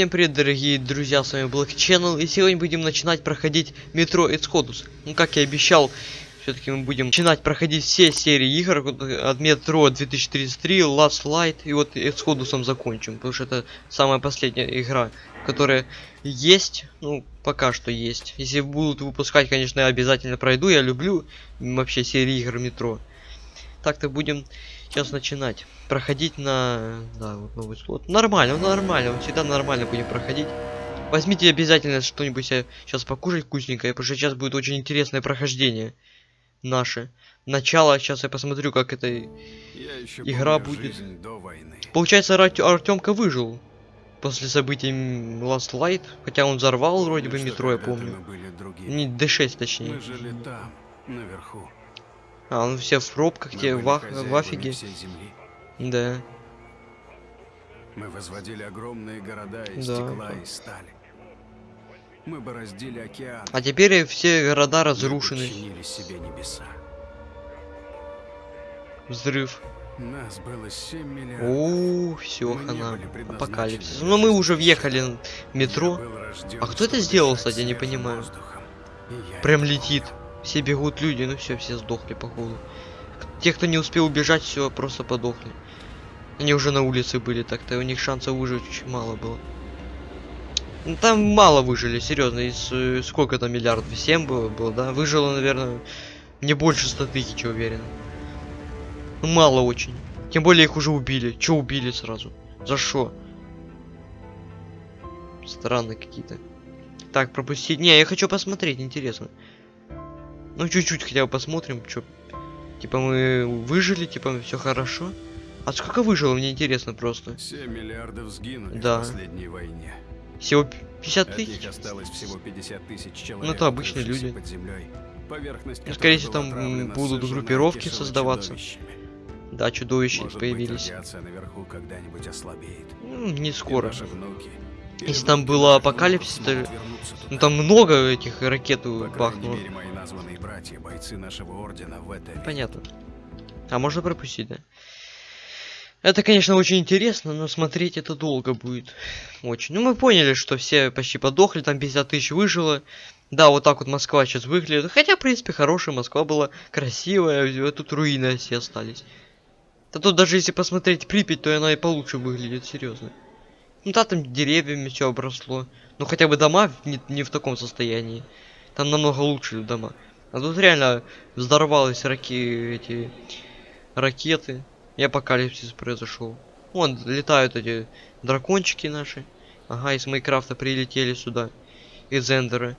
Всем привет, дорогие друзья, с вами Black Channel, и сегодня будем начинать проходить метро Exodus. Ну, как я обещал, все-таки мы будем начинать проходить все серии игр от метро 2033, Last Light, и вот Exodus закончим, потому что это самая последняя игра, которая есть, ну, пока что есть. Если будут выпускать, конечно, я обязательно пройду, я люблю вообще серии игр метро. Так-то будем сейчас начинать. Проходить на да вот новый слот. Нормально нормально вот всегда нормально будем проходить. Возьмите обязательно что-нибудь сейчас покушать вкусненькое потому что сейчас будет очень интересное прохождение наше. Начало сейчас я посмотрю как эта игра будет. получается артемка выжил после событий Last Light хотя он взорвал вроде бы метро я помню. не d6 точнее. Мы жили там наверху а, ну все в пробках, те в, в афиге. Да. Мы возводили огромные города из да. стекла и стали. Мы бороздили океан. А теперь все города разрушены. себе небеса. Взрыв. Нас было 7 миллиардов. О, все, хана. Апокалипсис. Но мы уже въехали в метро. А кто это сделал, кстати, я не понимаю. Прям летит. Все бегут люди, ну все, все сдохли походу. Те, кто не успел убежать, все просто подохли. Они уже на улице были, так-то у них шансов выжить очень мало было. Ну, там мало выжили, серьезно. Из э, сколько там миллиардов? 7 было, было, да? Выжило, наверное, не больше 100 тысяч, уверен. Ну, мало очень. Тем более их уже убили. Че убили сразу? За что? Странные какие-то. Так, пропустить. Не, я хочу посмотреть, интересно. Ну, чуть-чуть хотя бы посмотрим, что. Типа мы выжили, типа все хорошо. А сколько выжило, мне интересно просто. 7 миллиардов сгинули да. в последней войне. Всего 50 тысяч? осталось всего 50 тысяч человек. Ну, это обычные люди. Под землей. Поверхность ну, скорее всего, там будут группировки создаваться. Да, чудовища Может появились. Быть, наверху когда-нибудь ослабеет. Ну, не скоро. Внуки, Если там было апокалипсис, то... Ну, там много этих ракет бахнуло. Мере, названные братья, бойцы нашего ордена в это Понятно. А можно пропустить, да? Это, конечно, очень интересно, но смотреть это долго будет. Очень. Ну, мы поняли, что все почти подохли, там 50 тысяч выжило. Да, вот так вот Москва сейчас выглядит. Хотя, в принципе, хорошая Москва была, красивая, тут руины все остались. Да тут даже если посмотреть Припять, то она и получше выглядит, серьезно. Ну да, там деревьями все обросло. Ну хотя бы дома не, не в таком состоянии. Там намного лучше дома. А тут реально взорвались раки эти ракеты. И апокалипсис произошел. Вон летают эти дракончики наши. Ага, из Майкрафта прилетели сюда. Из Эндера.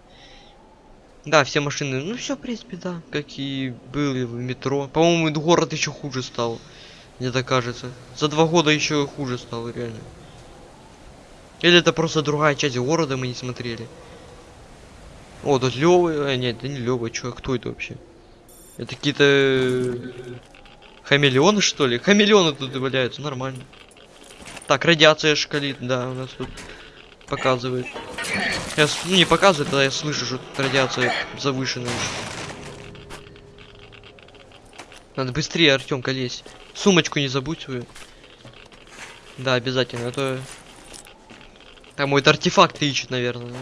Да, все машины. Ну все, в принципе, да. Какие были в метро. По-моему, город еще хуже стал. Мне так кажется. За два года еще хуже стало, реально. Или это просто другая часть города мы не смотрели. О, тут Лёвы. А, нет, это не Лёва, чё, кто это вообще? Это какие-то Хамелеоны, что ли? Хамелеоны тут валяются, нормально. Так, радиация шкалит, да, у нас тут показывает. Я, ну, не показывает, а я слышу, что тут радиация завышенная. Надо быстрее, Артемка, лезь. Сумочку не забудь свою. Да, обязательно, а то... Там мой артефакт ищет, наверное.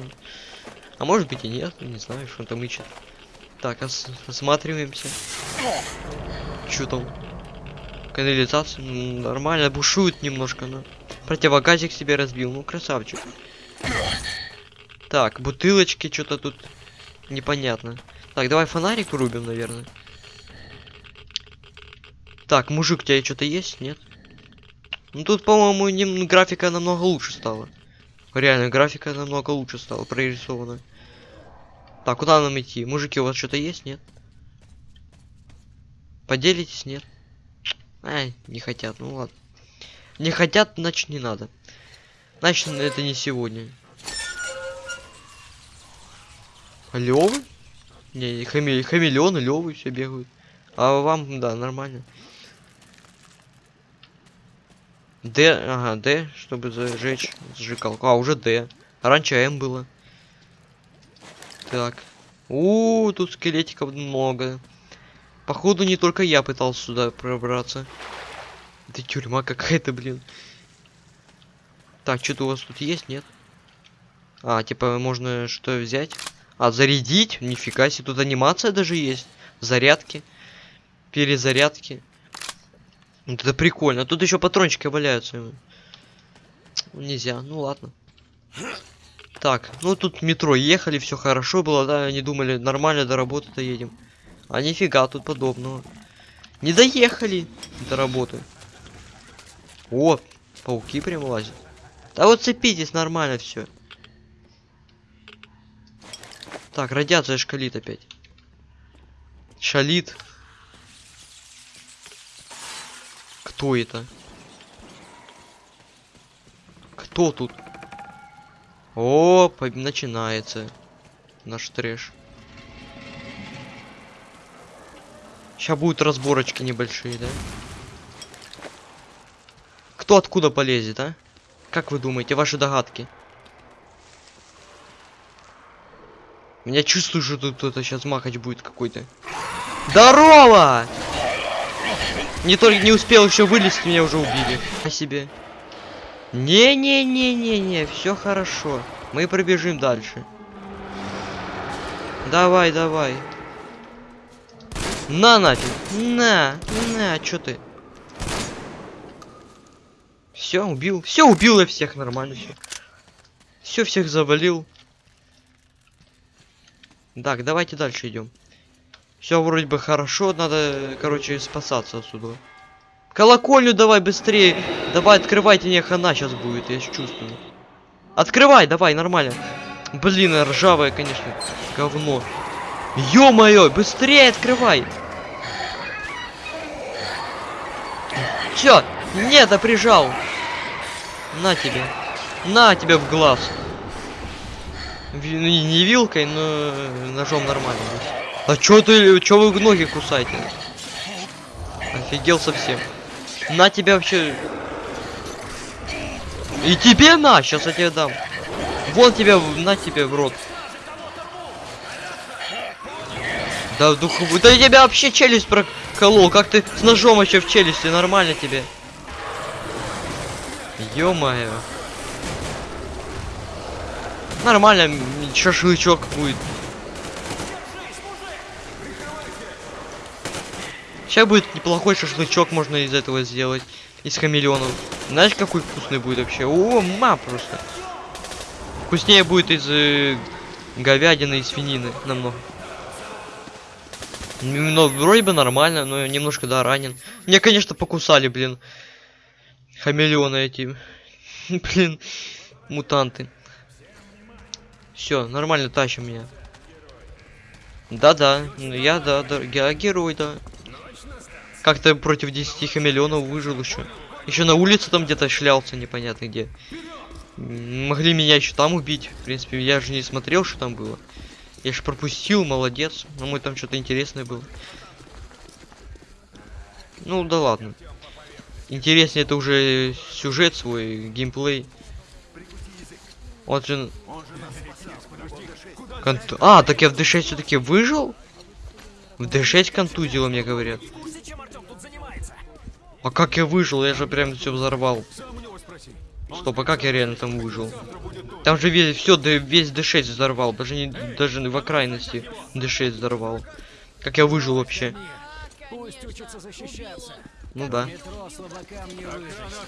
А может быть и нет, не знаю, что он там ищет. Так, ос осматриваемся. Что там? канализация ну, нормально бушует немножко но противогазик себе разбил. Ну красавчик. Так бутылочки что-то тут непонятно. Так давай фонарик рубим наверное. Так мужик у тебя что-то есть? Нет? Ну тут по-моему графика намного лучше стала. Реально графика намного лучше стала прорисована так куда нам идти мужики у вас что-то есть нет поделитесь нет Ай, не хотят, ну ладно. Не хотят, значит не надо. Значит, это не сегодня. Левы? Не, хами хамелеоны, левы все бегают. А вам, да, нормально. Д, ага, Д, чтобы зажечь зажигалку. А, уже Д. раньше М было. Так. У, тут скелетиков много. Походу не только я пытался сюда пробраться. Это тюрьма какая-то, блин. Так, что-то у вас тут есть, нет? А, типа, можно что взять? А, зарядить? Нифига себе, тут анимация даже есть. Зарядки. Перезарядки. Вот это прикольно. Тут еще патрончики валяются. Нельзя, ну ладно. Так, ну тут метро ехали, все хорошо было, да, они думали, нормально до работы доедем. А нифига тут подобного. Не доехали до работы. О, пауки прям лазят. Да вот цепитесь, нормально все. Так, радиация шкалит опять. Шалит. Кто это? Кто тут? О, начинается наш трэш. Сейчас будут разборочки небольшие, да? Кто откуда полезет, а? Как вы думаете, ваши догадки? Меня чувствую, что тут кто-то сейчас махач будет какой-то. Здорово! Не только не успел еще вылезти, меня уже убили. О себе. Не-не-не-не-не, все хорошо. Мы пробежим дальше. Давай, давай. На нафиг. На, на, что ты? Все, убил. Все, убил я всех нормально все. Все, всех завалил. Так, давайте дальше идем. Все вроде бы хорошо, надо, короче, спасаться отсюда. Колокольню давай быстрее. Давай, открывайте, не хана сейчас будет, я чувствую. Открывай, давай, нормально. Блин, ржавая, конечно, говно. Ё-моё, быстрее открывай. Чё? Нет, а прижал. На тебе. На тебе в глаз. Ну, не вилкой, но ножом нормально. А чё ты, чё вы ноги кусаете? Офигел совсем. На тебя вообще... И тебе на, сейчас я тебе дам. Вон тебя, на тебе в рот. Да, духовую. Да тебя вообще челюсть проколол. Как ты с ножом еще в челюсти? Нормально тебе. Ё-моё. Нормально, шашлычок будет. Сейчас будет неплохой шашлычок можно из этого сделать. Из хамелеонов. Знаешь, какой вкусный будет вообще? О, ма просто. Вкуснее будет из э, говядины и свинины намного. Ну, вроде бы нормально, но немножко, да, ранен. Мне, конечно, покусали, блин. Хамелеоны эти. блин, мутанты. Все, нормально тащим меня. Да-да, я, да, да, я герой, да. Как-то против 10 хамелеонов выжил еще. Еще на улице там где-то шлялся, непонятно где. Могли меня еще там убить. В принципе, я же не смотрел, что там было. Я же пропустил, молодец. Но мой там что-то интересное было. Ну да ладно. Интереснее это уже сюжет свой, геймплей. Вот же... Конту... А, так я в D6 все-таки выжил? В D6 контузило, мне говорят. А как я выжил? Я же прям все взорвал. Стоп, а как я реально там выжил? Там же весь, все, весь D6 взорвал. Даже не, даже в окраинности D6 взорвал. Как я выжил вообще? Ну да.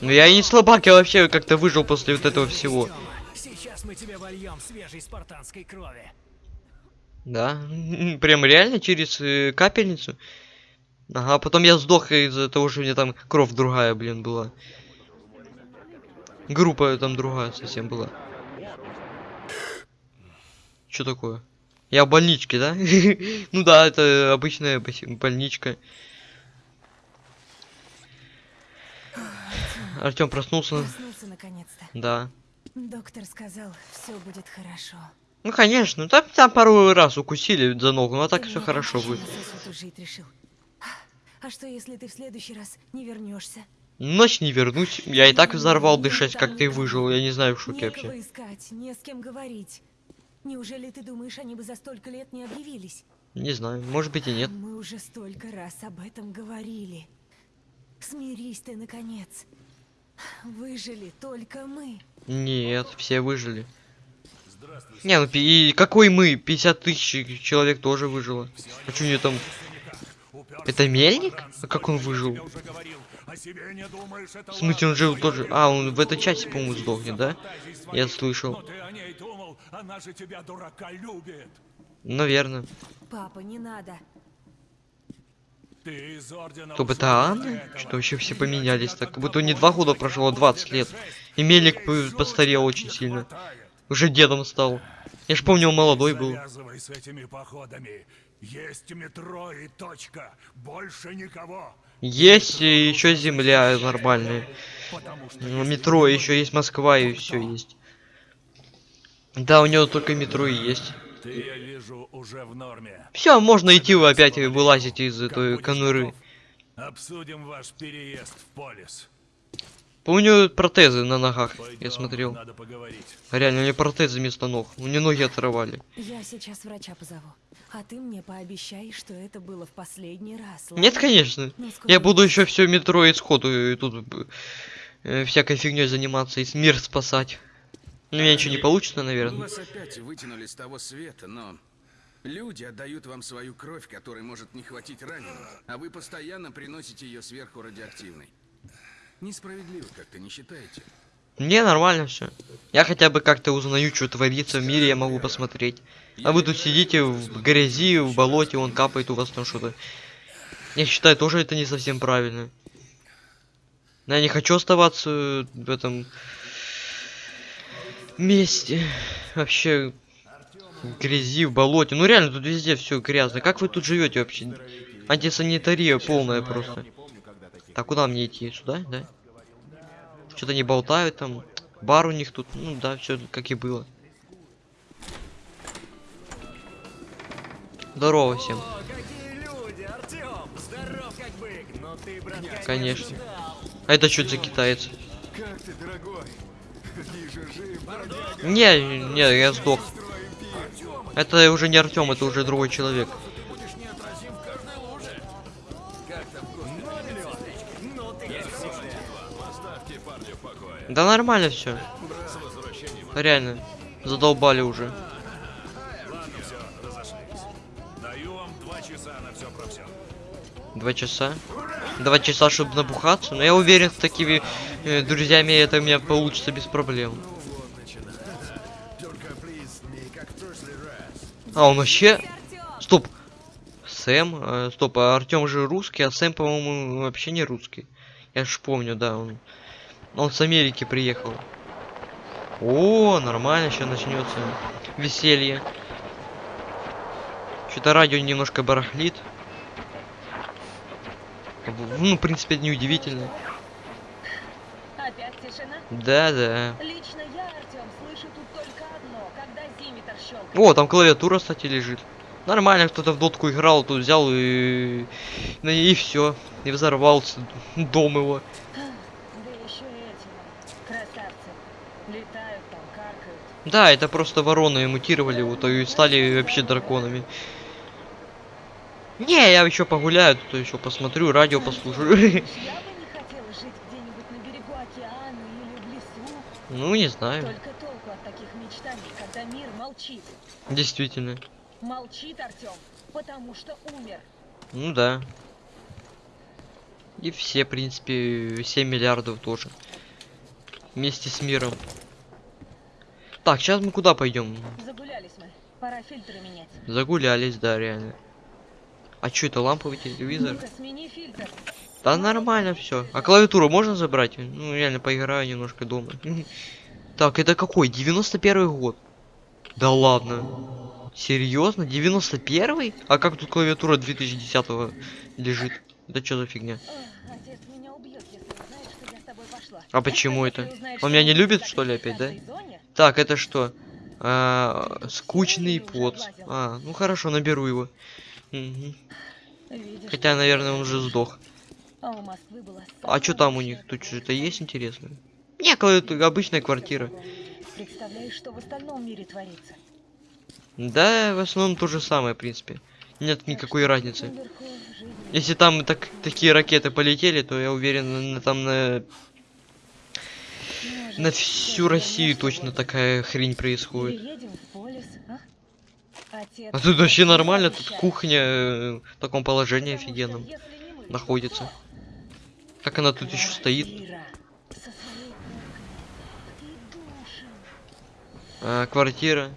Ну я и не слабак, я вообще как-то выжил после вот этого всего. Сейчас мы тебе вольем свежей спартанской крови. Да, прям реально через э, капельницу. Ага, потом я сдох из-за того, что у меня там кровь другая, блин, была. Группа там другая совсем была. Что такое? Я в больничке, да? ну да, это обычная больничка. Артем проснулся. Проснулся наконец-то. Да. Доктор сказал, все будет хорошо. Ну конечно, там, там пару раз укусили за ногу, но так все хорошо будет. Жить решил. А что если ты в следующий раз не вернешься? Ночь не вернусь. Я и так взорвал дышать, как ты выжил. Я не знаю, в шоке вообще. искать, не с кем говорить. Неужели ты думаешь, они бы за столько лет не объявились? Не знаю, может быть и нет. Мы уже столько раз об этом говорили. Смирись ты, наконец. Выжили только мы. Нет, все выжили. Не, ну и какой мы? 50 тысяч человек тоже выжило. А что у него там? Это мельник? А как он выжил? В смысле, он жил тоже... А, он в этой части, по-моему, сдохнет, да? Я слышал. Она же тебя, дурака, любит. Наверное. Папа, не надо. Ты из ордена Кто бы это Анна? Что вообще все поменялись так? Как будто не два года прошло, а 20 лет. И Мелик п- постарел очень сильно. Уже дедом стал. Я ж помню, он молодой был. Есть метро и точка. Больше никого. Есть еще земля нормальная. Ну, метро, еще есть Москва и все есть. Да, у него только метро и есть. ты, я вижу, уже в норме. Все, можно идти, вы опять вылазить из этой конуры. Обсудим ваш переезд в полис. У него протезы на ногах, я Пойдем, смотрел. Надо поговорить. Реально, у него протезы вместо ног. У него ноги оторвали. Я сейчас врача позову. А ты мне пообещай, что это было в последний раз. ладно? Нет, конечно. Ну, Я буду еще все метро и сходу и тут э, всякой фигней заниматься и мир спасать. Ну, у меня ничего не получится, наверное. вас опять вытянули с того света, но люди отдают вам свою кровь, которой может не хватить раненым, а вы постоянно приносите ее сверху радиоактивной. Несправедливо как-то, не считаете? Мне нормально все. Я хотя бы как-то узнаю, что творится в мире, я могу посмотреть. А вы тут сидите в грязи, в болоте, он капает у вас там что-то. Я считаю, тоже это не совсем правильно. Но я не хочу оставаться в этом месте. Вообще в грязи, в болоте. Ну реально, тут везде все грязно. Как вы тут живете вообще? Антисанитария полная просто. Так, куда мне идти? Сюда, да? Что-то не болтают там. Бар у них тут. Ну да, все как и было. Здорово всем. Конечно. А это что за китаец? Не, не, я сдох. Это уже не Артем, это уже другой человек. Да нормально все. Реально. Задолбали уже. Два часа. Два часа, чтобы набухаться. Но я уверен, с такими э, друзьями это у меня получится без проблем. А, он вообще... Стоп. Сэм. э, стоп, а Артем же русский, а Сэм, по-моему, вообще не русский. Я ж помню, да, он... Он с Америки приехал. О, нормально, сейчас начнется веселье. Что-то радио немножко барахлит. Ну, в принципе, это неудивительно. Опять тишина? Да, да. Лично я, Артем, слышу тут только одно, когда щелкает. О, там клавиатура, кстати, лежит. Нормально, кто-то в дотку играл, тут взял и... И все. И взорвался дом его. Да еще и эти, красавцы. Летают там, каркают. Да, это просто вороны мутировали, вот и стали вообще драконами. Не, я еще погуляю, то еще посмотрю, радио послушаю. Ну, не знаю. Только толку от таких мечтаний, когда мир молчит. Действительно. Молчит, Артем, потому что умер. Ну да. И все, в принципе, 7 миллиардов тоже. Вместе с миром. Так, сейчас мы куда пойдем? Загулялись мы. Пора фильтры менять. Загулялись, да, реально. А что это ламповый телевизор? Да нормально все. А клавиатуру можно забрать? Ну, реально поиграю немножко дома. Так, это какой? 91 год. Да ладно. Серьезно? 91 А как тут клавиатура 2010 лежит? Это что за фигня? Убьет. А почему это? Он меня не любит, что ли, опять, да? Так, это что? А, скучный под. А, ну хорошо, наберу его. Видишь, Хотя, наверное, он уже сдох. А А что там у них? Тут что-то есть интересное? Не, это обычная квартира. Представляешь, что в остальном мире творится? Да, в основном то же самое, в принципе. Нет никакой разницы. Если там так, такие ракеты полетели, то я уверен, там на На всю Россию точно такая хрень происходит. А? Тут вообще нормально, тут кухня э, в таком положении офигенном находится. Как она тут еще стоит? А, квартира.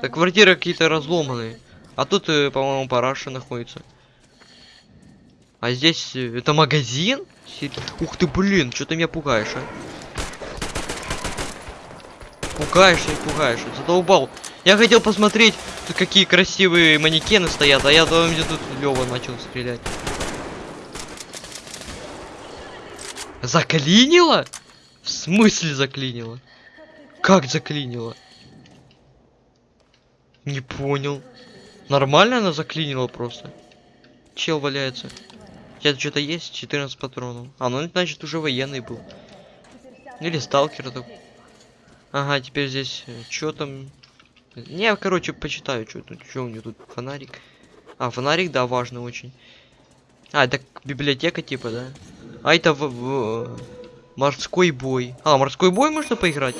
Так, квартиры какие-то разломанные. А тут, э, по-моему, параша находится. А здесь э, это магазин? Ух ты, блин, что ты меня пугаешь, а? Пугаешь и пугаешь, задолбал. Я хотел посмотреть, тут какие красивые манекены стоят, а я думаю, мне тут Лева начал стрелять. Заклинило? В смысле заклинило? Как заклинило? Не понял. Нормально она заклинила просто. Чел валяется. Сейчас что-то есть? 14 патронов. А, ну значит уже военный был. Или сталкер так. Ага, теперь здесь что там? Не, короче, почитаю, что тут, что у него тут фонарик. А, фонарик, да, важно очень. А, это библиотека типа, да? А это в, в- морской бой. А, морской бой можно поиграть?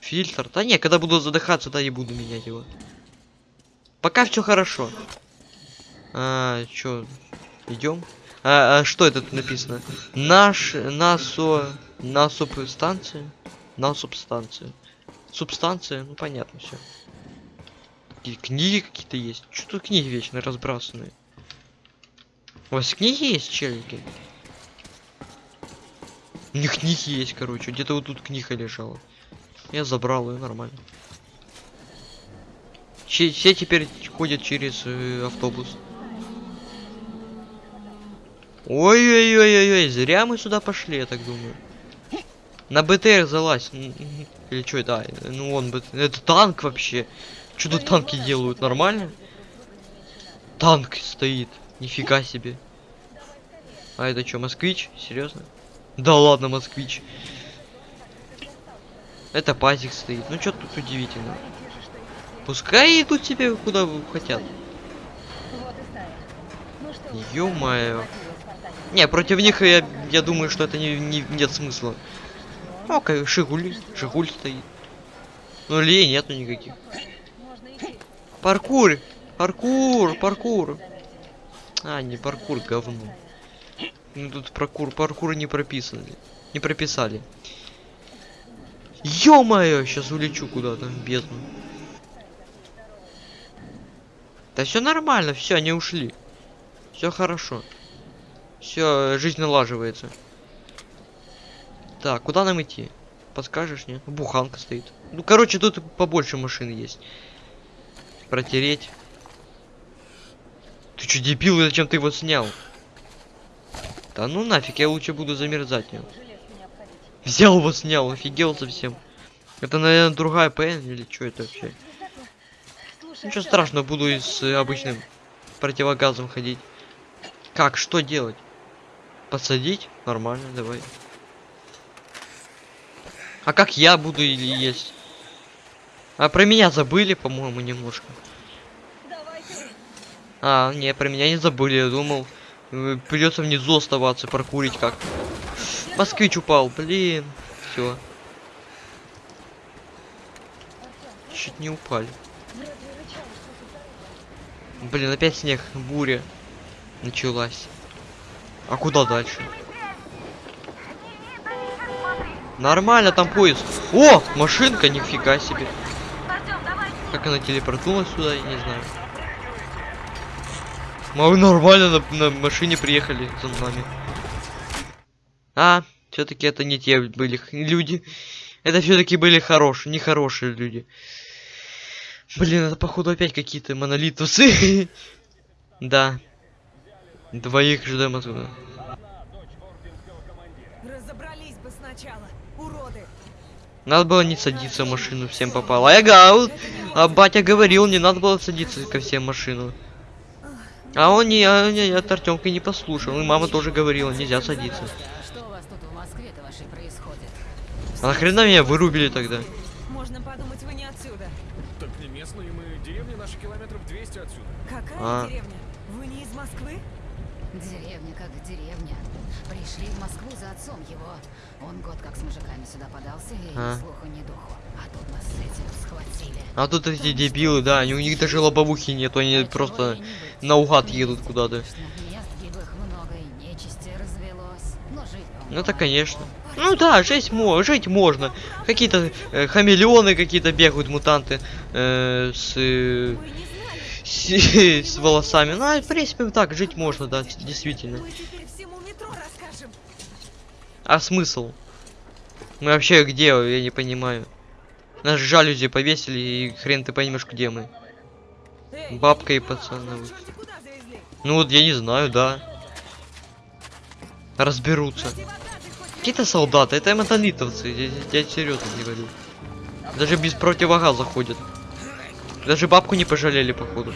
Фильтр. Да не, когда буду задыхаться, да, и буду менять его. Пока все хорошо. А, чё, идем? А, а что это тут написано? Наш, насо, на субстанция, на субстанцию. Субстанция, ну понятно все. Книги какие-то есть. Что тут книги вечно разбрасанные? У вас книги есть, челики? У них книги есть, короче. Где-то вот тут книга лежала. Я забрал ее нормально. Че- все теперь ходят через э, автобус. Ой-ой-ой-ой-ой, зря мы сюда пошли, я так думаю. На БТР залазь. Или что это? А, Ну он БТ... Это танк вообще. Что тут танки делают? Нормально? Танк стоит. Нифига себе. А это что, москвич? Серьезно? Да ладно, москвич. Это пазик стоит. Ну что тут удивительно? Пускай идут себе куда хотят. Ё-моё. Не, против них я, я думаю, что это не, не- нет смысла. Ну, как Шигуль, Шигуль стоит. Ну, лей нету никаких. Паркур! Паркур! Паркур! А, не паркур, говно. Ну тут паркур, паркур не прописаны. Не прописали. Ё-моё, сейчас улечу куда-то в бездну. Да все нормально, все, они ушли. Все хорошо. Все, жизнь налаживается. Так, куда нам идти? Подскажешь, нет? Буханка стоит. Ну, короче, тут побольше машин есть. Протереть. Ты что, дебил, зачем ты его снял? Да ну нафиг, я лучше буду замерзать. нём. Взял его снял, офигел совсем. Это, наверное, другая ПН или что это вообще? Ничего страшного, буду и с обычным противогазом ходить. Как, что делать? Посадить? Нормально, давай. А как я буду или есть? А про меня забыли, по-моему, немножко. А, не, про меня не забыли, я думал. э, Придется внизу оставаться, прокурить как. Москвич упал, блин. Все. Чуть не упали. Блин, опять снег, буря началась. А куда дальше? Нормально, там поезд. О, машинка, нифига себе. Как она телепортнулась сюда, я не знаю. Мы нормально на, на машине приехали за нами. А, все-таки это не те были люди. Это все-таки были хорошие, нехорошие люди. Блин, это походу опять какие-то монолитовцы. Да. Двоих ждем отсюда. Разобрались бы сначала. Надо было не садиться в машину, всем попало. Ага, вот, а батя говорил, не надо было садиться ко всем машину. А он не, а, не от Артемка не послушал. И мама тоже говорила, нельзя садиться. Что у вас тут в Москве-то вашей происходит? А нахрена меня вырубили тогда? Можно подумать, вы не отсюда. Так не местные мы, деревня наши километров 200 отсюда. Какая А. деревня? Вы не из Москвы? Деревня как деревня. Пришли в Москву за отцом его. Он год как с мужиками сюда подался, и А. слуху, ни духу. А тут нас с этим схватили. А тут эти дебилы, да, они, у них даже лобовухи нету, они А чего просто не наугад едут куда-то. Ну это конечно. Ну да, жить, мо жить можно. Какие-то э, хамелеоны какие-то бегают, мутанты э, с, э, с, с волосами. Ну, а, в принципе, так жить можно, да, действительно. А смысл? Мы вообще где, я не понимаю. Нас жалюзи повесили, и хрен ты поймешь, где мы. Бабка и пацаны. Ну вот я не знаю, да. Разберутся. Какие-то солдаты, это монолитовцы, я, я серьезно не говорю. Даже без противогаза ходят. Даже бабку не пожалели, походу.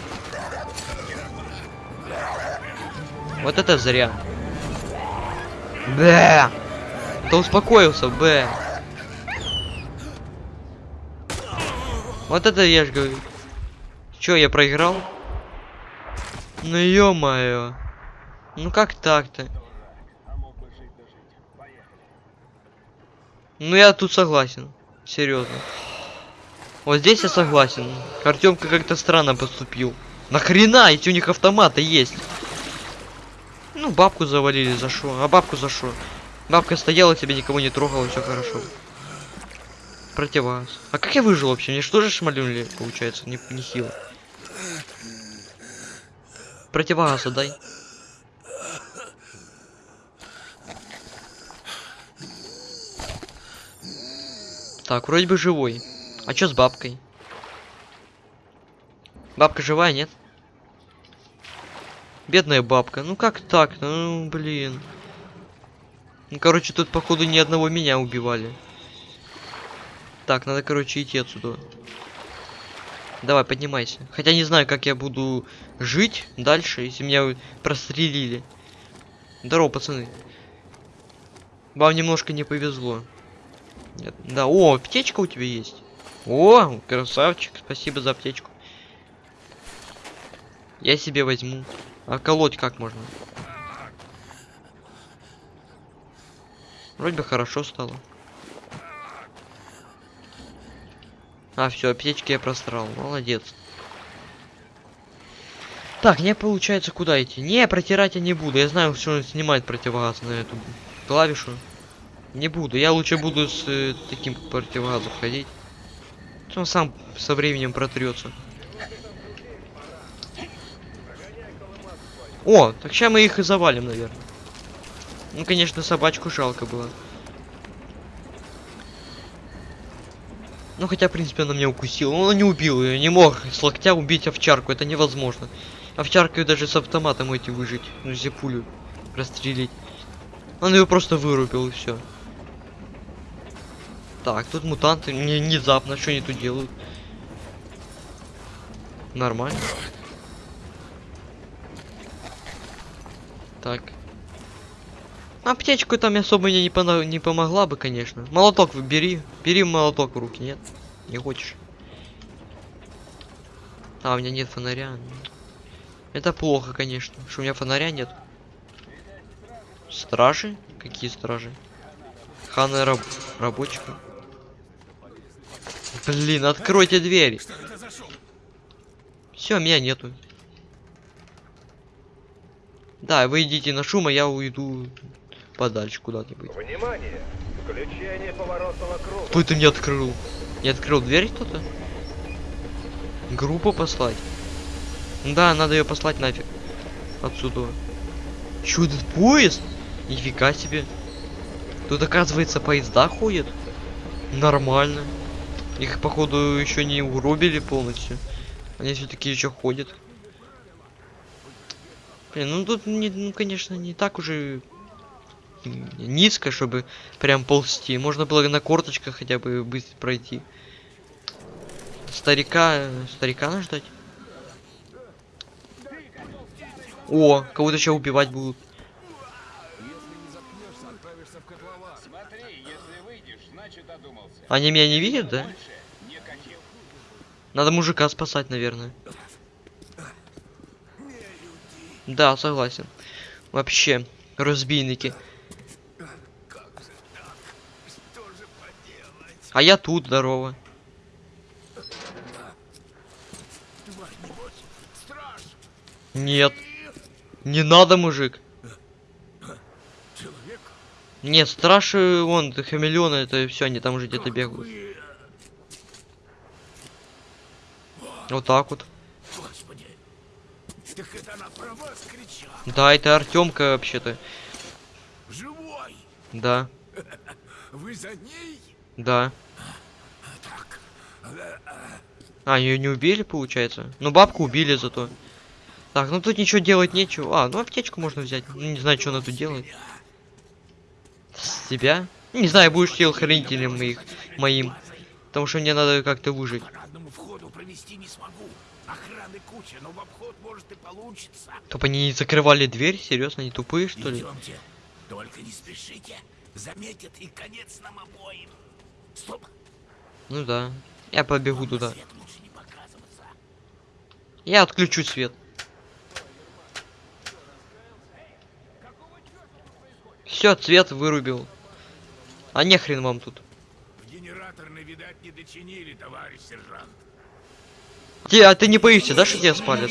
Вот это зря. Б. Да успокоился, Б. Вот это я ж говорю. Чё, я проиграл? Ну ё-моё. Ну как так-то? Ну я тут согласен. Серьезно. Вот здесь я согласен. Артемка как-то странно поступил. Нахрена, если у них автоматы есть? Ну, бабку завалили, за шо? А бабку за шо? Бабка стояла, тебя никого не трогала, все хорошо. Противогаз. А как я выжил вообще? Мне что же шмалюнули, получается, не, нехило. Противогаз отдай. Так, вроде бы живой. А чё с бабкой? Бабка живая, нет? Бедная бабка. Ну как так? Ну, блин. Ну, короче, тут, походу, ни одного меня убивали. Так, надо, короче, идти отсюда. Давай, поднимайся. Хотя не знаю, как я буду жить дальше, если меня прострелили. Здорово, пацаны. Вам немножко не повезло. Нет, да, о, аптечка у тебя есть. О, красавчик, спасибо за аптечку. Я себе возьму. А колоть как можно? Вроде бы хорошо стало. А, все, аптечки я просрал. Молодец. Так, мне получается куда идти? Не, протирать я не буду. Я знаю, что он снимает противогаз на эту клавишу. Не буду. Я лучше буду с э, таким противогазом ходить. Он сам со временем протрется. О, так сейчас мы их и завалим, наверное. Ну, конечно, собачку жалко было. Ну, хотя, в принципе, она меня укусила. Он не убил ее, не мог с локтя убить овчарку, это невозможно. Овчарку даже с автоматом эти выжить, ну, если пулю расстрелить. Он ее просто вырубил и все. Так, тут мутанты, не внезапно, что они тут делают? Нормально. Так. Аптечку там особо мне не, пона- не помогла бы, конечно. Молоток бери. Бери молоток в руки, нет? Не хочешь? А, у меня нет фонаря. Это плохо, конечно. Что у меня фонаря нет. Стражи? Какие стражи? Ханы раб рабочка. Блин, откройте дверь. Все, меня нету. Да, вы идите на шум, а я уйду подальше куда-нибудь. Внимание! Включение поворотного круга. Кто это не открыл? Не открыл дверь кто-то? Группу послать? Да, надо ее послать нафиг. Отсюда. Чё, этот поезд? Нифига себе. Тут, оказывается, поезда ходят. Нормально. Их, походу, еще не угробили полностью. Они все-таки еще ходят. Блин, ну тут, не, ну, конечно, не так уже низко, чтобы прям ползти. Можно было на корточках хотя бы быстро пройти. Старика, старика надо ждать. О, кого-то сейчас убивать будут. Они меня не видят, да? Надо мужика спасать, наверное. Да, согласен. Вообще, разбийники. А я тут, здорово. Нет. Не надо, мужик. Нет, страши, вон, это хамелеоны, это все, они там уже где-то бегают. Вот так вот. Господи. Так это она про вас кричала. Да, это Артемка вообще-то. Живой. Да, Вы за ней? да. А, ее не убили, получается? Ну, бабку убили зато. Так, ну тут ничего делать нечего. А, ну аптечку можно взять. Ну, не знаю, что она тут делает. С тебя? Не знаю, будешь телохранителем моих, моим. Потому что мне надо как-то выжить. Не. Охраны куча, но в обход может и получится. Чтоб они не закрывали дверь? Серьезно, они тупые, что ли? Идемте. Только не спешите. Заметят и конец нам обоим. Стоп. Ну да. Я побегу туда. Я отключу свет. Все, цвет вырубил. А не хрен вам тут. Видать, не дочинили, товарищ сержант. Те, а ты не боишься, да, что тебя спалят?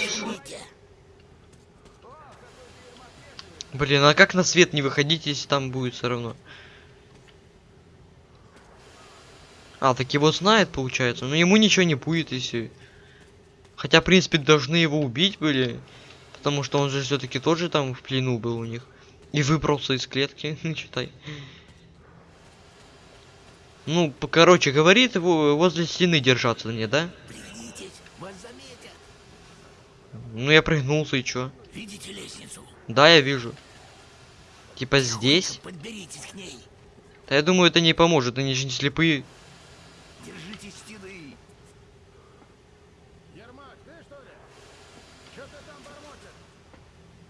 Блин, а как на свет не выходить, если там будет все равно? А, так его знает, получается. Но ему ничего не будет, если... Хотя, в принципе, должны его убить были. Потому что он же все-таки тоже там в плену был у них. И выбрался из клетки, читай. Ну, короче, говорит его возле стены держаться мне, да? Ну, я прыгнулся и чё? Видите лестницу? Да, я вижу. Типа здесь? Да я думаю, это не поможет, они же не слепые. Держитесь стены. Ермак, ты что ли? Что ты там бормочешь?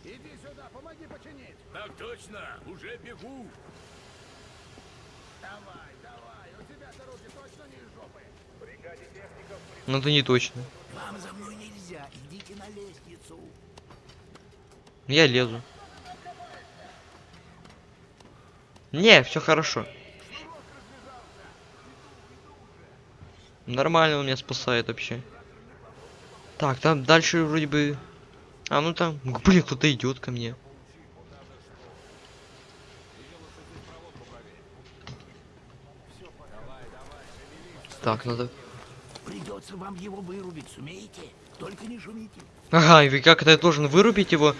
Иди сюда, помоги починить. Так точно, уже бегу. Давай, давай, у тебя-то руки точно не из жопы. Но это не точно. Вам за мной нельзя, идите на лестницу. Я лезу. Не, все хорошо. Нормально он меня спасает вообще. Так, там дальше вроде бы... А, ну там... Блин, кто-то идет ко мне. Так, надо... Придется вам его вырубить, сумеете? Только не шумите. Ага, и как это я должен вырубить его?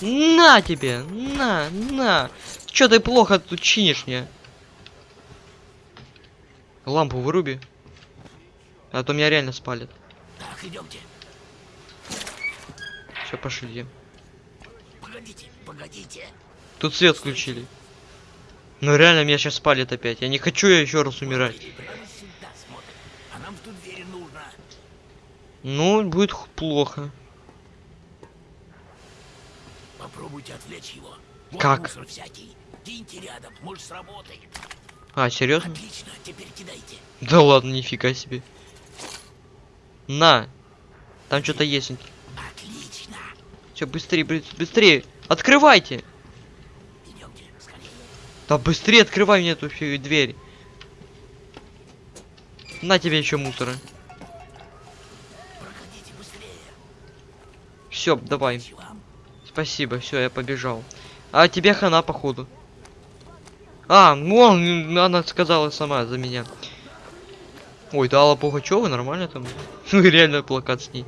На тебе! На, на! Чё ты плохо тут чинишь мне? Лампу выруби. А то меня реально спалит. Так, идемте. Все, пошли. Погодите, погодите. Тут свет включили. Ну реально меня сейчас спалит опять. Я не хочу я еще раз умирать. Ну, будет плохо. Попробуйте отвлечь его. Вот Как? всякий. Киньте рядом, может сработает. А, серьезно? Отлично, теперь кидайте. Да ладно, нифига себе. На. Там что-то есть. Отлично. Все, быстрее, быс- быстрее. Открывайте. Да быстрее открывай мне эту дверь. На тебе еще мусора. Все, давай. Спасибо, все, я побежал. А тебе хана, походу. А, ну он, она сказала сама за меня. Ой, да, Алла Пугачева, нормально там. Ну, реально плакат с ней.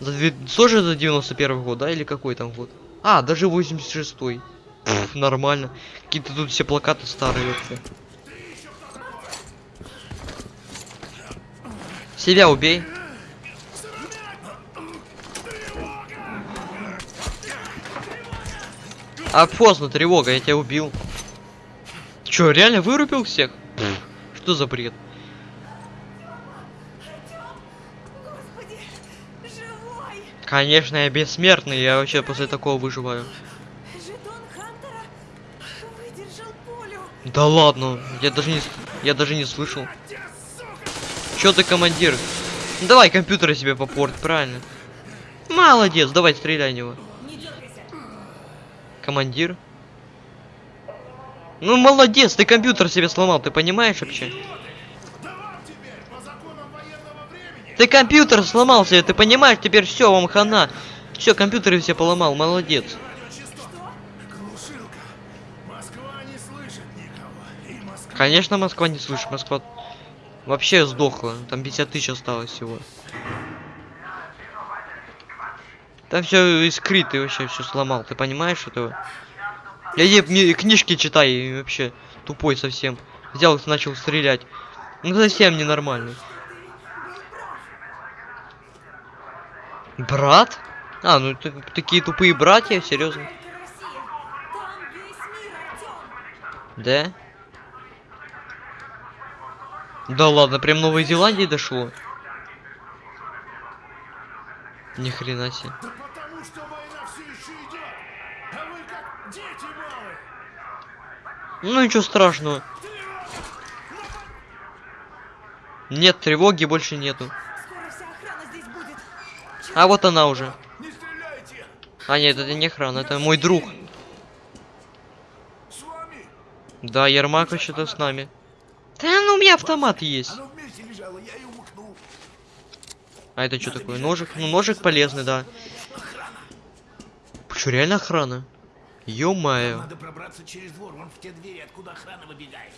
За. Тоже за 91 год, да, или какой там год? А, даже 86-й. Пф, нормально. Какие-то тут все плакаты старые вообще. Себя убей. А поздно, тревога, я тебя убил. Чё, реально вырубил всех? Пф, Что за бред? Господи! Конечно, я бессмертный, я вообще после такого выживаю. Да ладно, я даже не, я даже не слышал. Чё ты командир? Давай компьютеры себе попорт, правильно. Молодец, давай стреляй него. Командир. Ну молодец, ты компьютер себе сломал, ты понимаешь вообще? Ты компьютер сломал себе, ты понимаешь? Теперь все, вам хана. Все, компьютеры все поломал, молодец. Глушилка. Москва не слышит никого. И Москва... Конечно, Москва не слышит, Москва вообще сдохла. Там 50 тысяч осталось всего. Там все искрит, ты вообще все сломал, ты понимаешь этого? Я ей мне книжки читай, и вообще тупой совсем. Взял и начал стрелять. Ну совсем ненормальный. Брат? А, ну такие тупые братья, серьезно. Да? Да ладно, прям Новой Зеландии дошло. Ни хрена себе. Да потому что война все еще идет. А вы как дети малые. Ну ничего страшного. Нет, тревоги больше нету. А вот она уже. Не. А нет, это не охрана, это мой друг. Да, Ермак вообще-то с нами. Меня автомат есть. Лежало. А это что такое? Ножик? Ну ножик полезный, да. Что, реально охрана? Ё-моё. Надо пробраться через двор, вон в те двери, откуда охрана выбегает.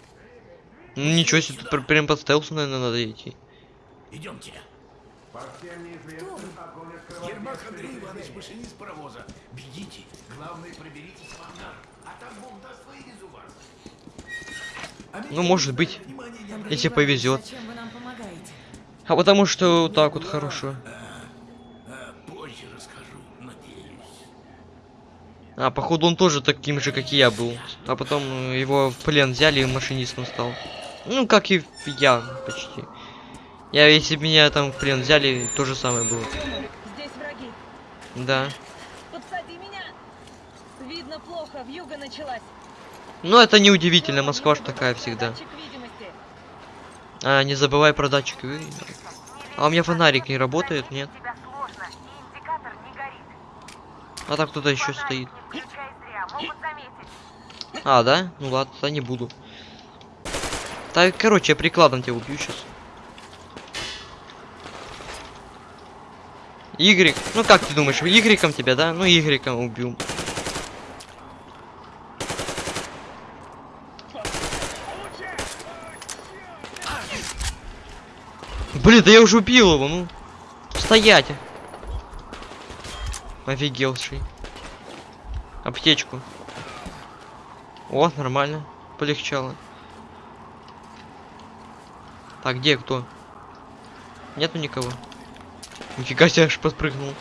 Ну ничего себе, тут пр- прям по стелсу, наверное, надо идти. Идемте. Ермак Андрей Иванович, машинист паровоза. Бегите. Главное, проберитесь в ангар. А там Бог даст, вывезу вас. Ну, может быть, если повезет. А потому что вот так вот хорошо. А, позже расскажу, надеюсь. А, походу он тоже таким же, как и я был. А потом его в плен взяли и машинистом стал. Ну, как и я, почти. Я, если бы меня там в плен взяли, то же самое было. Здесь враги. Да. Подсади меня. Видно плохо, вьюга началась. Но это не удивительно, Москва ж такая всегда. Видимости. А, не забывай про датчик. ви- А у меня фонарик не работает, нет? А так кто-то еще стоит. А, да? Ну ладно, тогда не буду. Так, короче, я прикладом тебя убью сейчас. Y. Ну как ты думаешь, Y тебя, да? Ну Y убью. Блин, да я уже убил его, ну. Стоять. Офигелший. Аптечку. О, нормально. Полегчало. Так, где кто? Нету никого. Нифига себе, аж подпрыгнул.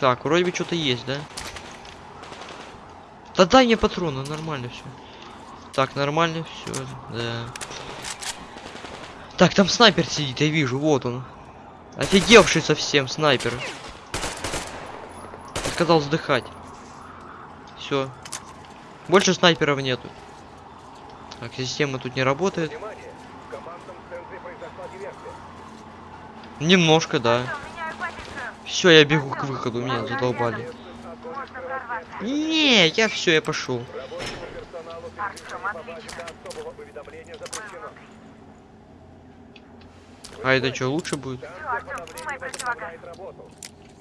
Так, вроде бы что-то есть, да? Да дай мне патроны, нормально все. Так, нормально все, да. Так, там снайпер сидит, я вижу, вот он. Офигевший совсем снайпер. Сказал вздыхать. Все. Больше снайперов нету. Так, система тут не работает. Немножко, да. Все, я бегу к выходу, меня задолбали. Не, я все, я пошел. А это что, лучше будет?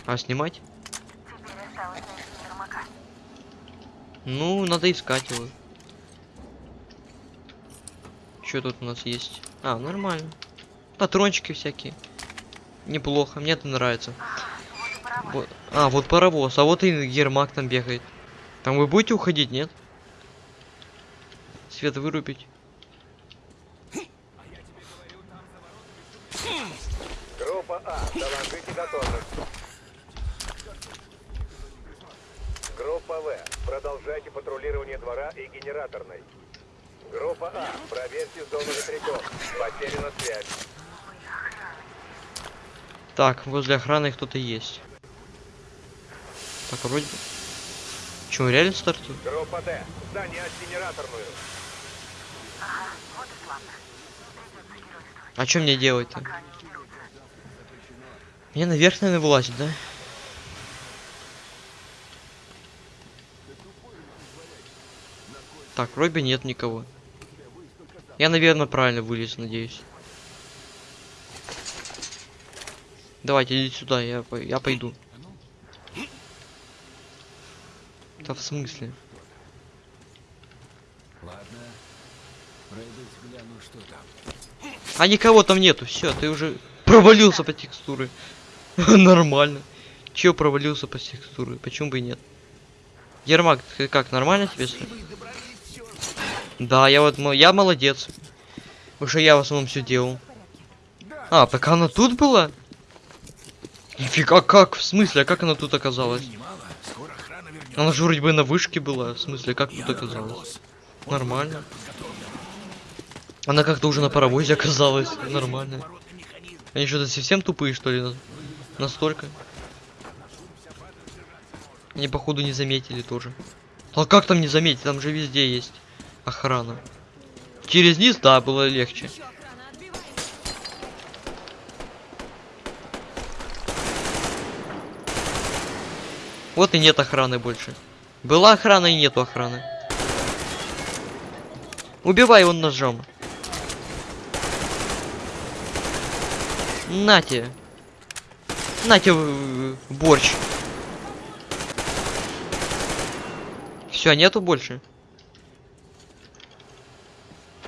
А, снимать? Ну, надо искать его. Что тут у нас есть? А, нормально. Патрончики всякие. Неплохо, мне это нравится. Вот- А, вот паровоз, а вот и Ермак там бегает. Там вы будете уходить, нет? Свет вырубить. Группа А, доложите готовность. Группа В, продолжайте патрулирование двора и генераторной. Группа А, проверьте зону ветряков. Потеряна связь. Так, возле охраны кто-то есть. Так, вроде... Че, реально стартует? Группа Д. Занять генераторную. А что мне делать-то? Мне наверх, наверное, вылазить, да? Так, вроде нет никого. Я, наверное, правильно вылез, надеюсь. Давайте, идите сюда, я, я пойду. Да в смысле? Ладно. Пройдусь гляну, что там. А никого там нету, все, ты уже провалился по текстуры. Нормально. Че провалился по текстуры? Почему бы и нет? Ермак, ты как, нормально тебе? Да, я вот, я молодец. Уже я в основном все делал. А, так она тут была? Нифига, как? В смысле, а как она тут оказалась? Немало. Скоро охрана вернется. Она же вроде бы на вышке была. В смысле, как тут босс. Нормально. Она как-то уже на паровозе оказалась. Нормально. Они что-то совсем тупые, что ли? на- Настолько? Они, походу, не заметили тоже. А как там не заметить? Там же везде есть охрана. Через низ, да, было легче. Еще охрана, отбиваемся. Вот и нет охраны больше. Была охрана и нету охраны. Убивай его ножом. Нате. Нате борщ. Все, нету больше.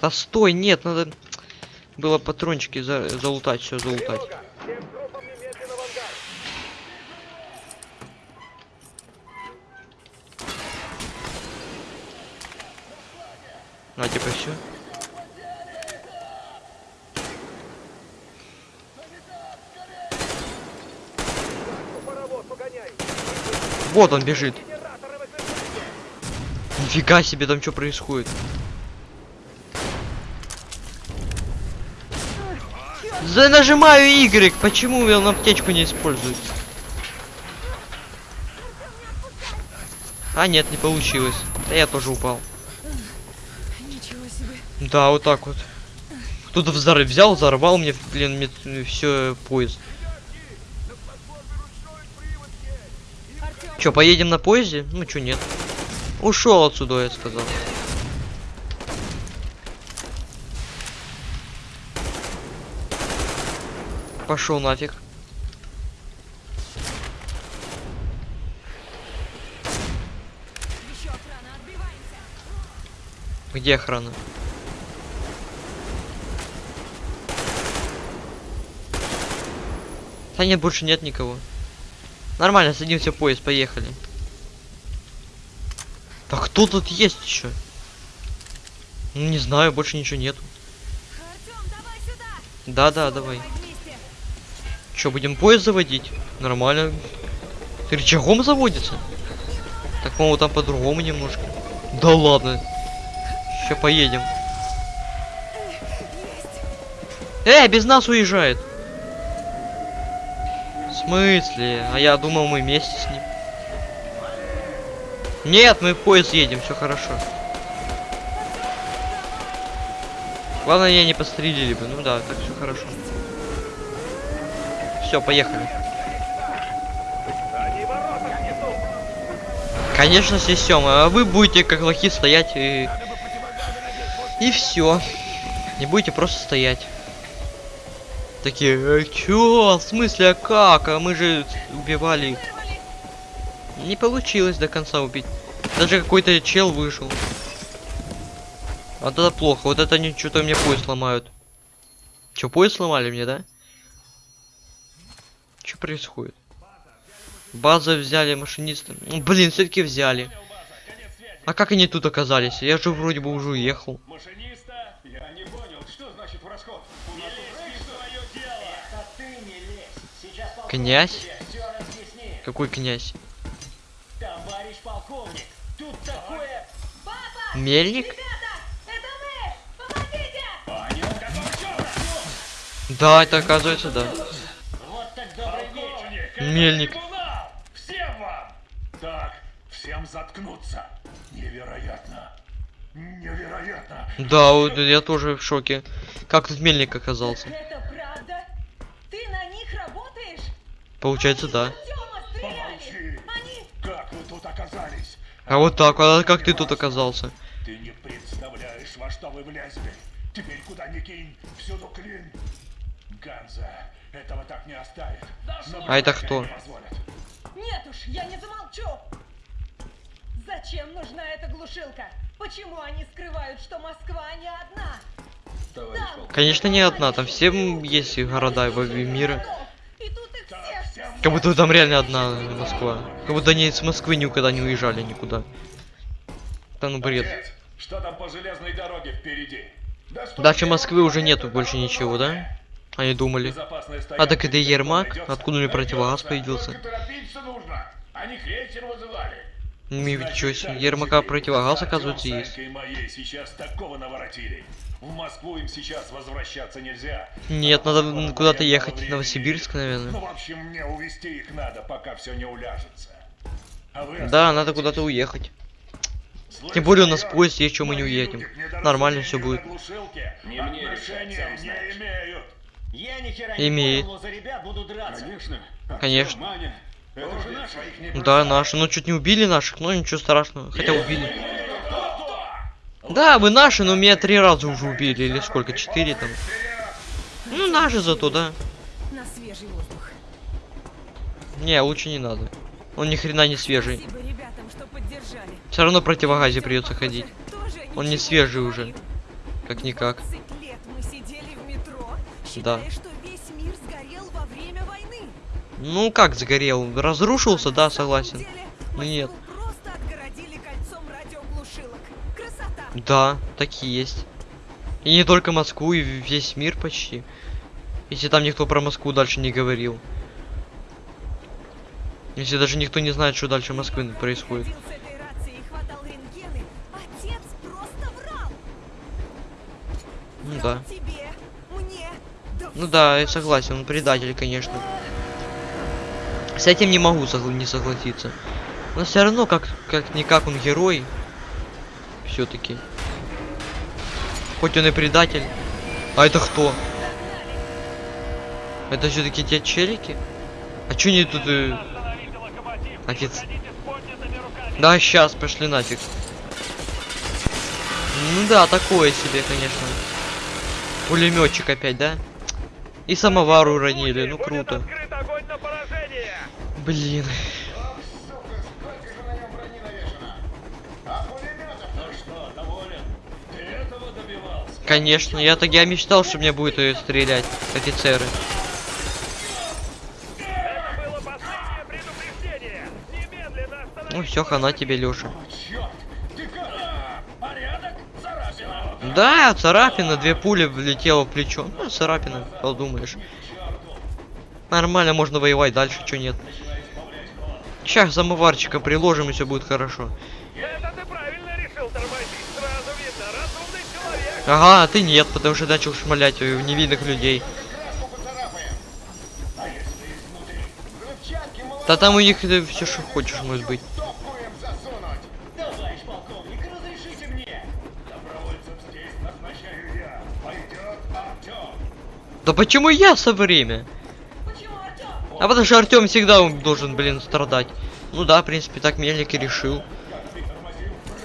Да стой, нет, надо было патрончики за залутать, все залутать. Тревога. Всем группам немедленно в ангар. На, типа все. Паровоз погоняй. Вот он бежит. Нифига себе, там что происходит? За нажимаю Y, почему он аптечку не использует? А нет, не получилось. Да я тоже упал. Ничего себе. Да, вот так вот. Кто-то взорв... взял, взорвал мне, блин, все поезд. Чё, поедем на поезде? Ну чё, нет. Ушел отсюда, я сказал. Пошел нафиг. Где охрана? Да нет, больше нет никого. Нормально, садимся в поезд, поехали. Да кто тут есть еще? Ну, не знаю, больше ничего нету. Да-да, давай. Че, будем поезд заводить? Нормально. Ты рычагом заводится? Так, по-моему, там по-другому немножко. Да ладно. Сейчас поедем. Эй, без нас уезжает. Смысле? А я думал, мы вместе с ним. Нет, мы в поезд едем, все хорошо. Главное, я не пострелили бы. Ну да, так все хорошо. Все, поехали. Конечно, снесем, а вы будете как лохи стоять и... И все. Не будете просто стоять. Такие, э, чё? В смысле, а как? А мы же убивали их. Не получилось до конца убить. Даже какой-то чел вышел. Вот это плохо. Вот это они что-то мне поезд сломают. Че, поезд сломали мне, да? Что происходит? База взяли машиниста. Ну, блин, все-таки взяли. А как они тут оказались? Я же вроде бы уже уехал. Машиниста? Князь? Какой князь? Товарищ полковник, тут такое... Мельник? Это мы! Да, это оказывается, да. Вот так добрый вечер! Мельник. Всем вам! Так, всем заткнуться! Невероятно. Невероятно. Да, я тоже в шоке. Как тут мельник оказался? Это правда? Ты на них работаешь? Получается, да. Помолчи. Как вы тут оказались? А вот так, а как ты тут оказался? Ты не представляешь, во что вы влезли. Теперь куда ни кинь, всюду клин. Ганза этого так не оставит. А это кто? не. Нет уж, я не замолчу! Зачем нужна эта глушилка? Почему они скрывают, что Москва не одна? Там, Конечно, не одна, там все есть города во мира. Как будто там реально одна Москва. Как будто они с Москвы никогда не уезжали никуда. Да ну бред. Отец, что там по железной дороге впереди? Дальше Москвы уже нету больше ничего, да? Они думали. А так это Ермак? Откуда мне противогаз появился? Они крейсер вызывали. Значит чё себе, Ермака противогаз, оказывается, есть. В Москву им сейчас возвращаться нельзя. Нет, Потому надо куда-то ехать, в Новосибирск, наверное. Ну, в общем, мне увезти их надо, пока все не уляжется. А Да, надо куда-то уехать. Слышь, Тем более у нас поезд есть, чем мы не уедем. Нормально на будет. Не мне решать, сам не знаешь. имеют. Я ни хера Имеет. не понял, но за ребят буду драться. Конечно. Конечно. Маня, это же наши. Да, наши. Ну, чуть не убили наших, но ничего страшного. Хотя убили. Да, вы наши, но меня три раза уже убили. Или сколько? Четыре там. Ну, наши зато, да. На свежий воздух. Не, лучше не надо. Он ни хрена не свежий. Все равно противогазе придется ходить. Он не свежий уже. Как-никак. 20 лет мы сидели в метро, Да. считая, что весь мир сгорел во время войны. Ну, как сгорел? Разрушился, да, согласен. Ну, нет. Да, такие есть. И не только Москву, и весь мир почти. Если там никто про Москву дальше не говорил. Если даже никто не знает, что дальше Москвы происходит. Ну да. Ну да, я согласен, он предатель, конечно. С этим не могу согла- не согласиться. Но все равно, как как он герой. Все-таки. Хоть он и предатель. А это кто? Это все-таки те челики? А чё они тут... э, Офиц... Да, сейчас, пошли нафиг. Ну да, такое себе, конечно. Пулеметчик опять, да? И самовар уронили, ну круто. Блин. Конечно, я так я мечтал, что мне будет э, стрелять офицеры. Ну все, хана тебе? Царапина. Да, царапина, две пули влетело в плечо. Ну, царапина, подумаешь. Нормально, можно воевать дальше, что нет. Сейчас самоварчика приложим, и все будет хорошо. Это ты правильно решил тормозить. Сразу видно, разумный человек. Ага, а ты нет, потому что начал шмалять в невинных людей. Да там у них все, что хочешь, может быть. Да почему я со время? Почему? А потому что Артем всегда должен, блин, страдать. Ну да, в принципе, так Мельник и решил.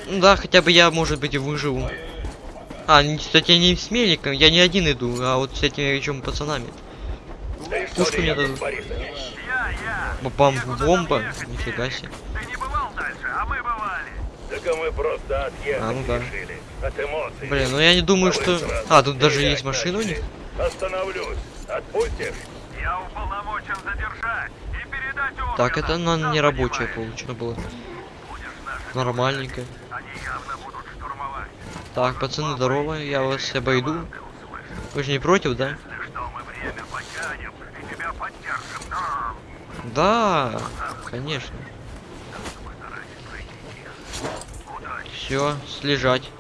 Ну да, хотя бы я, может быть, и выживу. А, кстати, не с Мельником, я не один иду, а вот с этими еще пацанами. Пушку мне дадут. Бам, бомба. Нифига себе. Ты не бывал дальше, а мы бывали. Так мы просто отъехать А, ну да. От эмоций. Блин, ну я не думаю, что... А, тут даже есть машина у них. Остановлюсь. Отпустишь? Я уполномочен задержать и передать. Так, это она не рабочая получено было. Нормальненько. Они явно. Так, пацаны, здорово, я вас обойду. Вы же не против, да? Да, конечно. Все, слежать.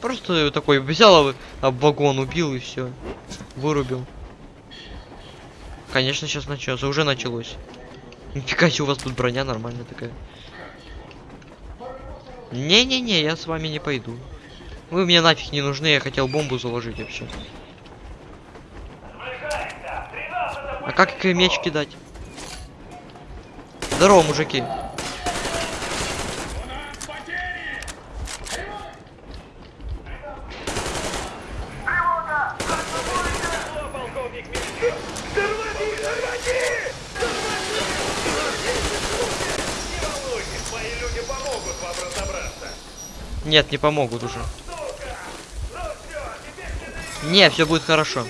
Просто такой взял об вагон, убил и все. Вырубил. Конечно, сейчас начнется. Уже началось. Нифига себе, у вас тут броня нормальная такая. Не-не-не, я с вами не пойду. Вы мне нафиг не нужны, я хотел бомбу заложить вообще. А как меч кидать? Здорово, мужики. Мои люди помогут вам разобраться. Нет, не помогут уже. Не, все будет хорошо.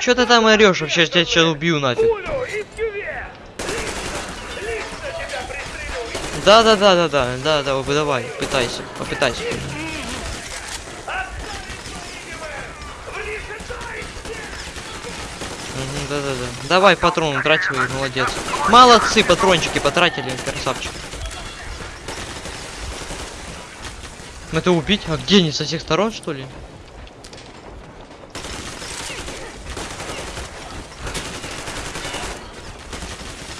Че ты там орешь? Вообще я тебя сейчас убью нафиг. Да, да, да, да, да, да, да, давай, пытайся, попытайся. Мгм, Да, да, да. Давай патроны трать свои, молодец. Молодцы, патрончики потратили, красавчик. Это убить? А где они со всех сторон, что ли?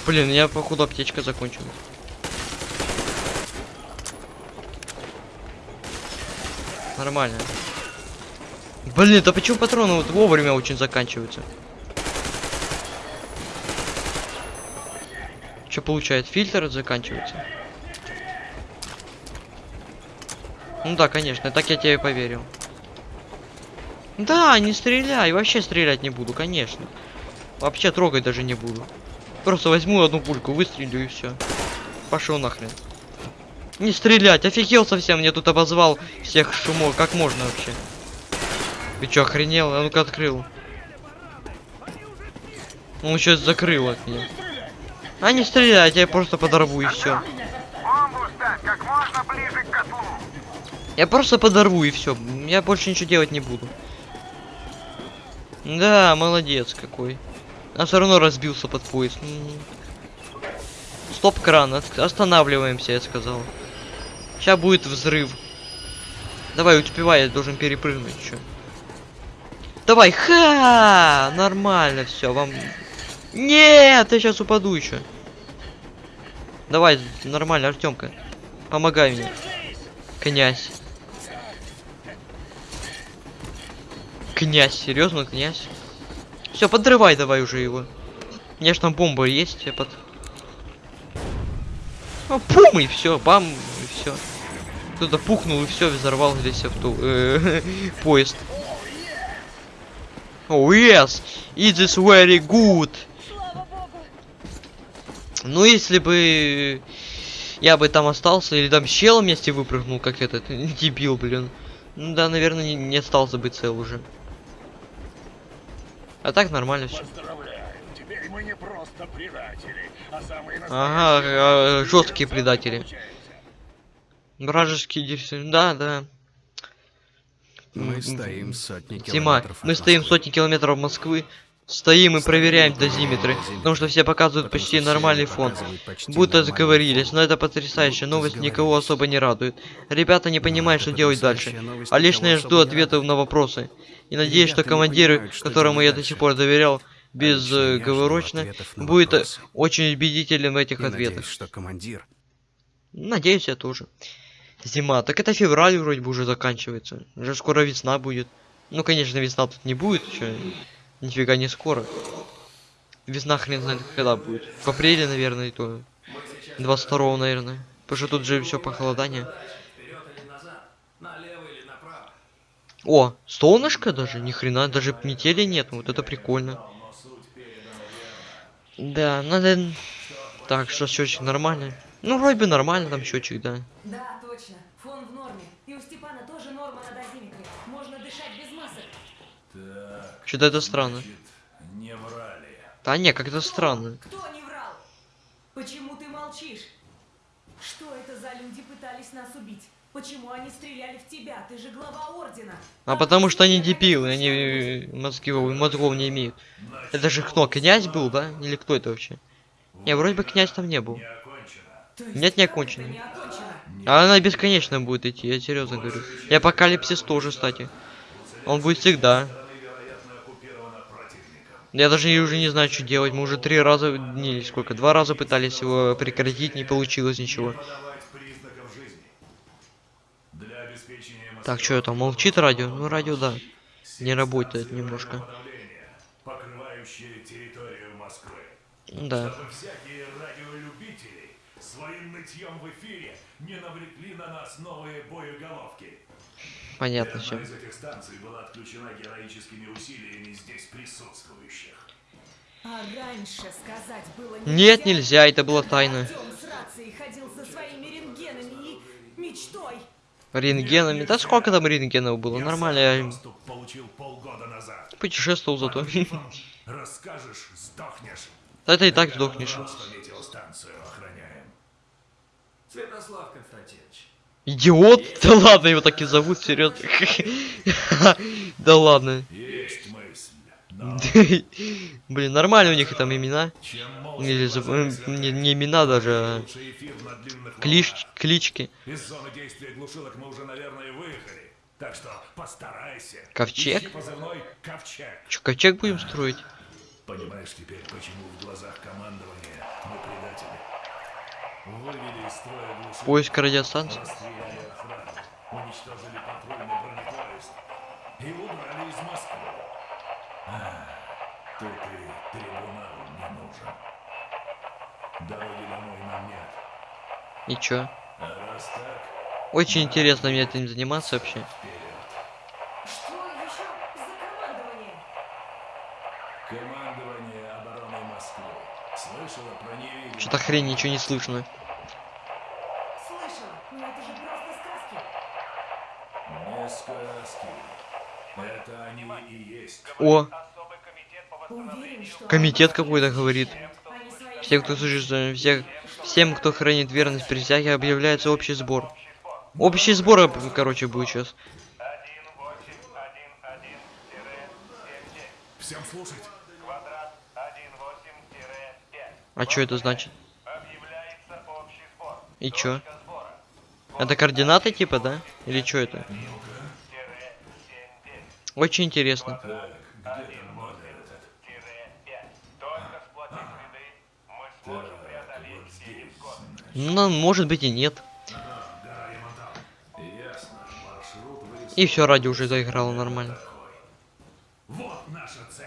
Блин, я походу аптечка закончилась. Нормально. Блин, да почему патроны вот вовремя очень заканчиваются? Получает? Фильтр заканчивается. Ну да, конечно, так я тебе поверил. Да, не стреляй, вообще стрелять не буду, конечно. Вообще трогать даже не буду. Просто возьму одну пульку, выстрелю и все. Пошел нахрен. Не стрелять, офигел совсем, мне тут обозвал всех шумов. Как можно вообще? Ты чё, охренел? А ну-ка открыл. Он сейчас закрыл от меня. А не стрелять, я просто подорву и все. Я просто подорву и все. Я больше ничего делать не буду. Да, молодец какой. А все равно разбился под поезд. Стоп кран, останавливаемся, я сказал. Сейчас будет взрыв. Давай, успевай, я должен перепрыгнуть еще. Давай, ха! Нормально все, вам. Нет, я сейчас упаду еще. Давай, нормально, Артемка. Помогай мне. Князь. Князь, серьезно, князь? Все, подрывай давай уже его. У меня ж там бомба есть, я под. Ну, пум, и все, бам, и все. Кто-то пухнул и все, взорвал здесь авто... э, поезд. Oh yes, it is very good. Ну, если бы я бы там остался, или там челом вместе выпрыгнул, как этот дебил, блин. Ну да, наверное, не, не остался бы цел уже. А так нормально все. Поздравляю, теперь мы не просто предатели, а самые Ага, настоящие жесткие предатели. Вражеские диверсии. Да, да. Мы стоим сотни Тима, километров мы от стоим сотни километров Москвы. Стоим и проверяем дозиметры, потому что все показывают почти что нормальный фон. Будто заговорились, но это потрясающая Будто новость никого особо не радует. Ребята не понимают, что делать дальше. А лично я жду ответов на вопросы. И надеюсь, что что которому я до сих пор доверял, А без лично э, будет очень убедителен в этих ответах. надеюсь, что командир Надеюсь, я тоже. Зима. Так это февраль вроде бы уже заканчивается. Уже скоро весна будет. Ну, конечно, весна тут не будет еще. Нифига не скоро. Весна хрен знает когда будет. В апреле, наверное, то. 22 наверное. Потому что тут же все похолодание. О, солнышко даже, ни хрена, даже метели нет, вот это прикольно. Да, надо... Так, что счетчик нормальный? Ну, вроде бы нормально там счетчик, да. Что-то это странно. Не врали. Да не, как-то странно. Кто не врал? Почему ты молчишь? Что это за люди пытались нас убить? Почему они стреляли в тебя? Ты же глава ордена. А потому что они дебилы, они э, мозгов, мозгов не имеют. Это же кто, князь был, да? Или кто это вообще? Не, вроде бы князь там не был. Нет, не окончено. не окончено? А она бесконечно будет идти, я серьезно говорю. И апокалипсис тоже, кстати. Он будет всегда. Я даже уже не знаю, что делать. Мы уже три раза, не, сколько, два раза пытались его прекратить, не получилось ничего. Так, что это, молчит радио? Ну, радио, да. Не работает немножко. Москвы. Да. Своим нытьем в эфире не навлекли на нас новые боеголовки. Понятно все. из этих станций была отключена героическими усилиями здесь присутствующих. А раньше сказать было Нет, нельзя, это со своими рентгенами и мечтой. Рентгенами. Да сколько там рентгенов было? Нормально, я Доступ получил полгода назад. путешествовал зато. Расскажешь, сдохнешь. Да это и так сдохнешь. Святослав. Идиот? Да ладно, его так и зовут, серьезно. Да ладно. Блин, нормально у них там имена. Или не, не имена даже, а клич, клички. Из зоны действия глушилок мы уже, наверное, выехали. Так что постарайся. Ковчег? Позывной Ковчег. Че, ковчег будем строить? Понимаешь теперь, почему в глазах командования мы предатели? Вывели из строя глушилок. Поиск радиостанции. Расстреляли охрану, уничтожили патрульный бронепоезд и удрали из Москвы. Ах, Тут и трибунал не нужен. Дороги домой нам нет. И чё? А раз так, Очень интересно мне этим заниматься вообще. вперед. Что еще за командование? Командование обороны Москвы. Слышала про невидимых? Что-то хрень, ничего не слышно. Слышала, но это же просто сказки. Не сказки. Это они и есть. О, комитет какой-то говорит. Всем, кто э, всех, всем, кто хранит верность присяге, объявляется общий сбор. Общий сбор, короче, будет сейчас. Всем слушать. А что это значит? И чё? Это координаты типа, да? Или что это? Очень интересно. Так, где там модуль этот? Так, вот здесь. Ну, может быть и нет. И все, ради уже заиграло нормально. Вот наша цель.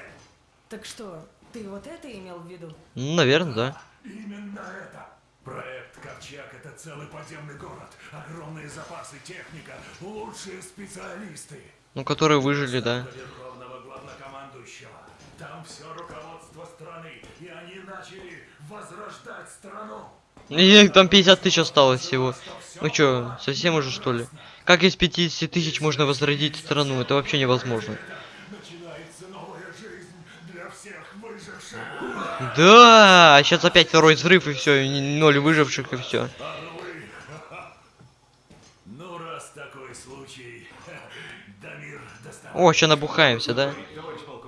Так что, ты вот это имел в виду? Наверное, да. Именно это. Проект Ковчег — это целый подземный город. Огромные запасы, техника, лучшие специалисты. Ну, которые выжили, да. Там все руководство страны, и они начали возрождать страну. И там 50 тысяч осталось всего. Ну чё, совсем уже что ли? Как из 50 тысяч можно возродить страну? Это вообще невозможно. Да, а сейчас опять второй взрыв и все, ноль выживших и все. А? Ну, раз такой случай, Дамир. О, сейчас набухаемся, да?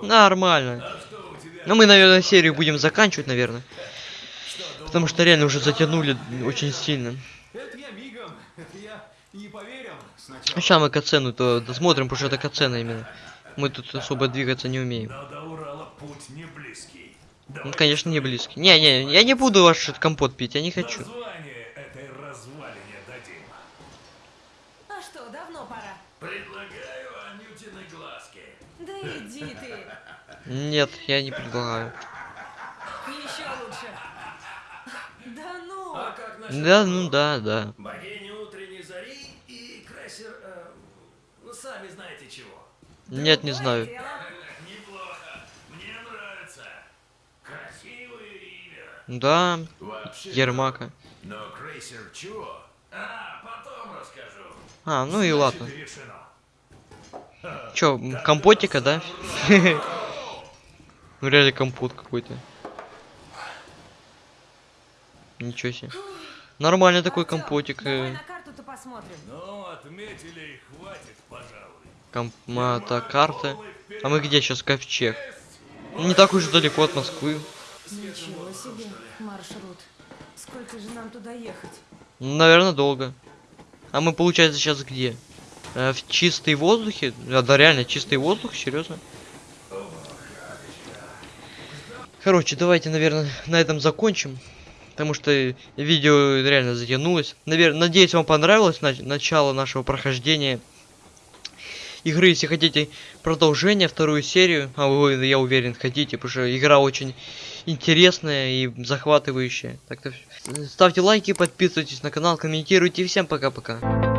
Нормально. Ну мы, наверное, серию будем заканчивать, наверное. Потому что реально уже затянули очень сильно. Это я мигом. Это я не поверил сначала. Сейчас мы кацену то досмотрим, потому что это кацена именно. Мы тут особо двигаться не умеем. Но до Урала путь не близкий. Ну, конечно, не близкий. Не-не, я не буду ваш компот пить, я не хочу. Название этой развалине дадим. А что, давно пора? Предлагаю Анютины глазки. Да иди ты. Нет, я не предлагаю. Еще лучше. Да ну. А как насчет Да, ну да, да. богини утренней зари и крейсер... э, ну, сами знаете чего. Нет, не знаю. Дело. Неплохо. Мне нравится. Красивое имя. Да, Вообще. Ермака. Но крейсер чего? А, потом расскажу. А, ну и ладно. Значит, решено. Чё, м, компотика, да? Ну реально компот какой-то. Ничего себе. Нормальный такой компотик. Давай э, на карту-то посмотрим. Ну, отметили и хватит, пожалуй. Комп... а, так, карта. А мы где сейчас? Ковчег. Ну, Не так уж далеко от Москвы. Ничего себе маршрут. Сколько же нам туда ехать? Наверное, долго. А мы, получается, сейчас где? Э, в чистый воздухе? А, да, реально, чистый воздух, серьезно? Короче, давайте, наверное, на этом закончим. Потому что видео реально затянулось. Навер... Надеюсь, вам понравилось нач... начало нашего прохождения игры. Если хотите продолжение, вторую серию, а вы, я уверен, хотите, потому что игра очень интересная и захватывающая. Так-то ставьте лайки, подписывайтесь на канал, комментируйте. Всем пока-пока.